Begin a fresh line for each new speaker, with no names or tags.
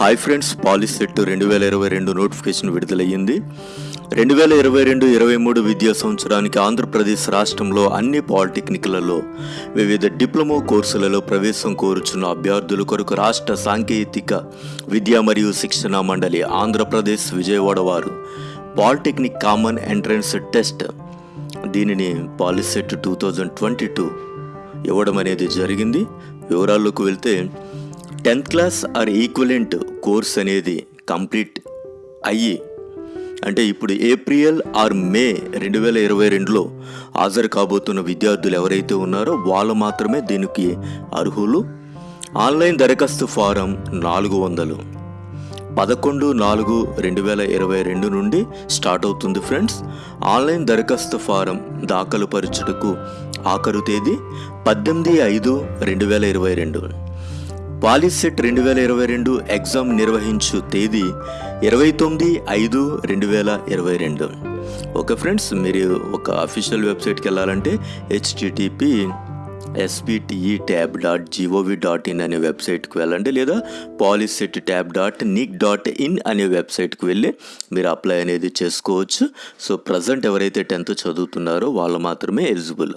Hi friends POLYCET రెండు వేల ఇరవై రెండు నోటిఫికేషన్ విడుదలయ్యింది. రెండు వేల ఇరవై రెండు ఇరవై మూడు విద్యా సంవత్సరానికి ఆంధ్రప్రదేశ్ రాష్ట్రంలో అన్ని పాలిటెక్నిక్లలో వివిధ డిప్లొమా కోర్సులలో ప్రవేశం కోరుచున్న అభ్యర్థుల కొరకు రాష్ట్ర సాంకేతిక విద్యా మరియు శిక్షణ మండలి ఆంధ్రప్రదేశ్ విజయవాడ వారు పాలిటెక్నిక్ కామన్ ఎంట్రన్స్ టెస్ట్ దీనిని polycet two thousand twenty two ఇవ్వడం అనేది జరిగింది. వివరాల్లోకి వెళ్తే tenth class or equivalent course అనేది కంప్లీట్ అయ్యి అంటే ఇప్పుడు ఏప్రిల్ ఆర్ మే రెండు వేల ఇరవై రెండులో హాజరు కాబోతున్న విద్యార్థులు ఎవరైతే ఉన్నారో వాళ్ళు మాత్రమే దీనికి అర్హులు. ఆన్లైన్ దరఖాస్తు ఫారం నాలుగు వందలు. పదకొండు నాలుగు రెండు వేల ఇరవై రెండు నుండి స్టార్ట్ అవుతుంది ఫ్రెండ్స్. ఆన్లైన్ దరఖాస్తు ఫారం దాఖలు పరచుటకు ఆఖరు తేదీ పద్దెనిమిది ఐదు రెండు వేల ఇరవై రెండు. పాలిసెట్ రెండు వేల ఇరవై రెండు ఎగ్జామ్ నిర్వహించు తేదీ ఇరవై తొమ్మిది ఐదు రెండు వేల ఇరవై రెండు. ఓకే ఫ్రెండ్స్ మీరు ఒక అఫీషియల్ వెబ్సైట్కి వెళ్ళాలంటే HTTP SPTE tab dot GOV dot in అనే వెబ్సైట్కి వెళ్ళండి లేదా Polycet tab dot nic dot in అనే వెబ్సైట్కి వెళ్ళి మీరు అప్లై అనేది చేసుకోవచ్చు. సో ప్రజెంట్ ఎవరైతే టెన్త్ చదువుతున్నారో వాళ్ళు మాత్రమే ఎలిజిబుల్